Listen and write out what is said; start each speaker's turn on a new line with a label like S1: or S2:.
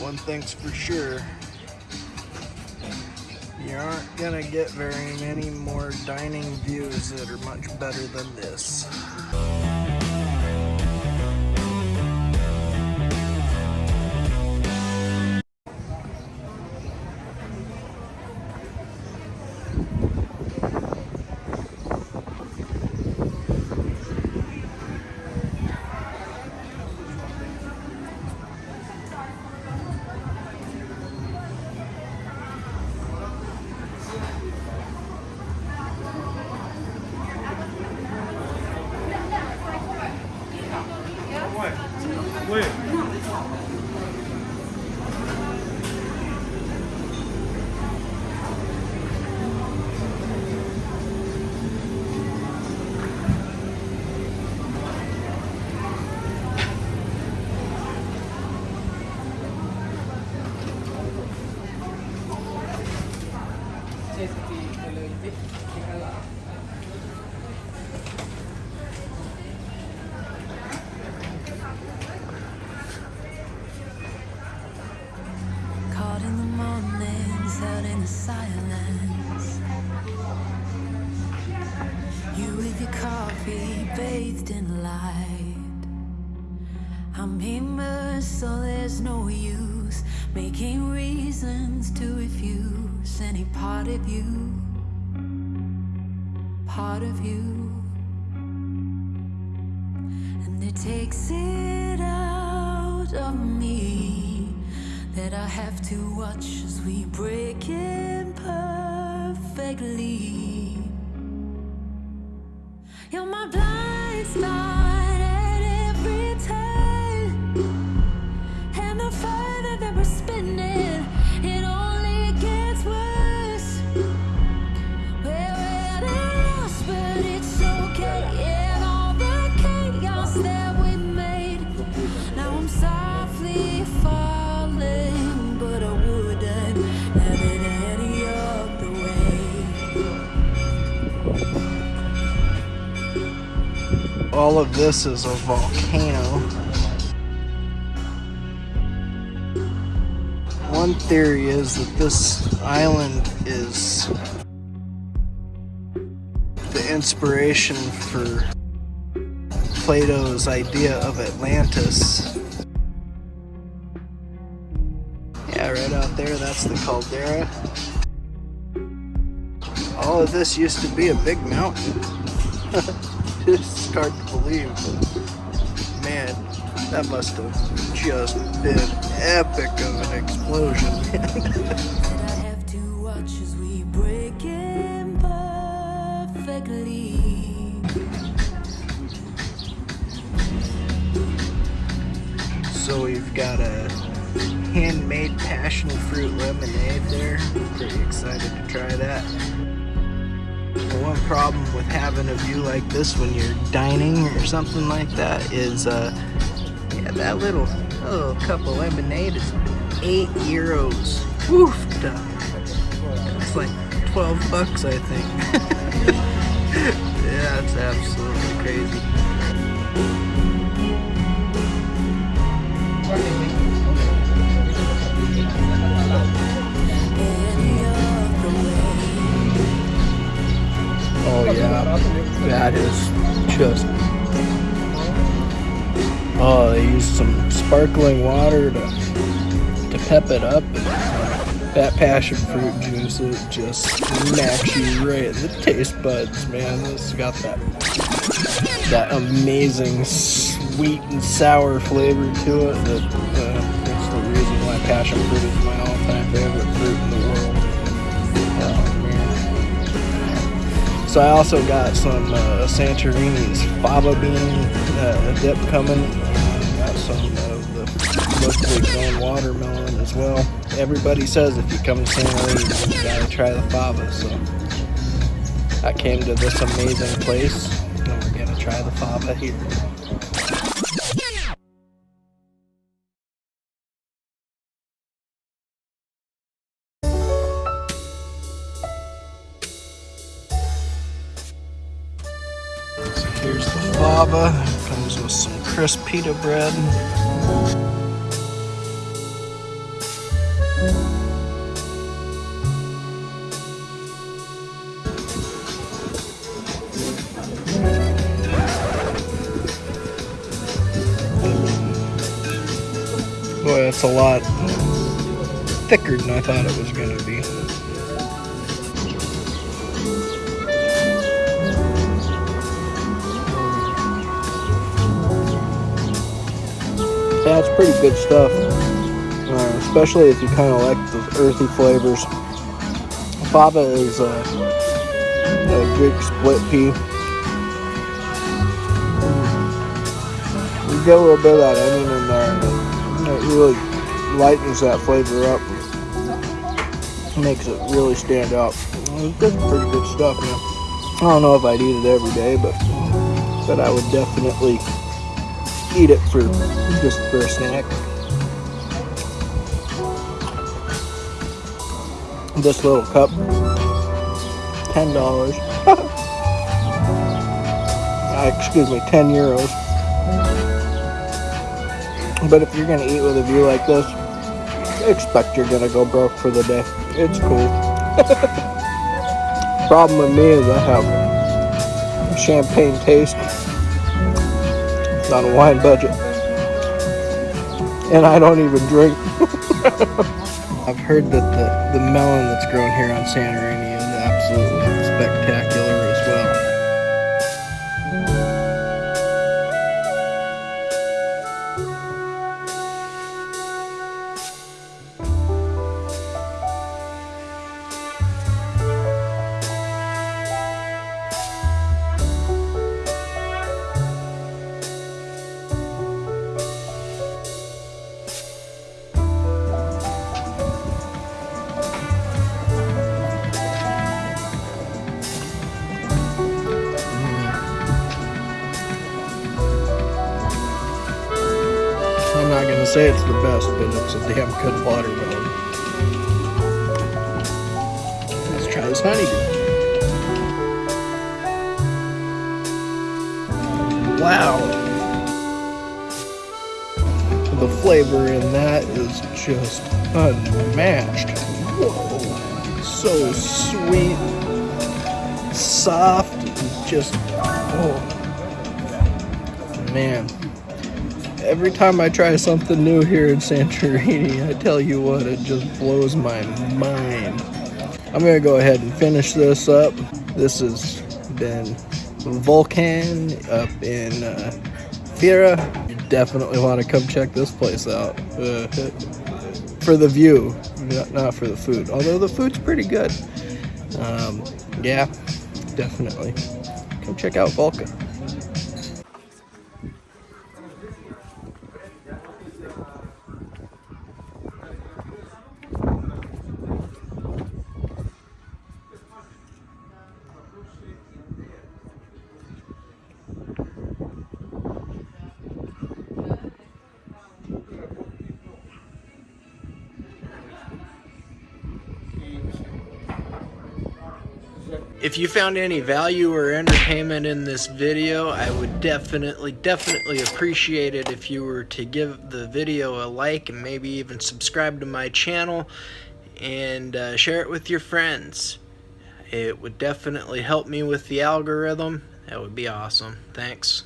S1: one thing's for sure. You aren't gonna get very many more dining views that are much better than this.
S2: Caught in the mornings, out in the silence. You with your coffee, bathed in light. I'm immersed, so there's no use making reasons to refuse any part of you. Part of you. And it takes it out of me that I have to watch as we break imperfectly. You're my blind spot All
S1: of this is a volcano. One theory is that this island is the inspiration for Plato's idea of Atlantis. Yeah, right out there, that's the caldera. All of this used to be a big mountain. it's hard to believe, but man, that must have just been epic of an explosion. so we've got a handmade passion fruit lemonade there. Pretty excited to try that. The one problem with having a view like this when you're dining or something like that is, uh, yeah, that little, little cup of lemonade is eight euros. Woof! It's like 12 bucks, I think. yeah, it's absolutely crazy. Yeah, that is just. Oh, they used some sparkling water to to pep it up. That passion fruit juice, it just smacks you right in the taste buds, man. It's got that that amazing sweet and sour flavor to it. That uh, that's the reason why passion fruit is my all-time favorite fruit in the world. So I also got some uh, Santorini's fava bean uh, dip coming. Got some of the locally grown watermelon as well. Everybody says if you come to Santorini, you gotta try the fava. So I came to this amazing place, and we're gonna try the fava here. Comes with some crisp pita bread. Boy, that's a lot thicker than I thought it was going to be. That's pretty good stuff, uh, especially if you kind of like those earthy flavors. Fava is uh, a Greek split pea. You get a little bit of that onion in there, it really lightens that flavor up. Makes it really stand out. It's pretty good stuff, man. I don't know if I'd eat it every day, but but I would definitely eat it for just for a snack. This little cup, ten dollars. uh, excuse me, ten euros. But if you're gonna eat with a view like this, expect you're gonna go broke for the day. It's cool. Problem with me is I have champagne taste on a wine budget. And I don't even drink. I've heard that the, the melon that's grown here on Santorini is absolutely spectacular say it's the best, but it's a damn good watermelon. Let's try this honeydew. Wow. The flavor in that is just unmatched. Whoa. So sweet, soft, just, oh. Man every time I try something new here in Santorini, I tell you what, it just blows my mind. I'm gonna go ahead and finish this up. This has been Vulcan up in uh, Fira. You definitely want to come check this place out uh, for the view, not, for the food. Although the food's pretty good. Um, yeah, definitely. Come check out Vulcan. If you found any value or entertainment in this video, I would definitely, definitely appreciate it if you were to give the video a like and maybe even subscribe to my channel and uh, share it with your friends. It would definitely help me with the algorithm. That would be awesome. Thanks.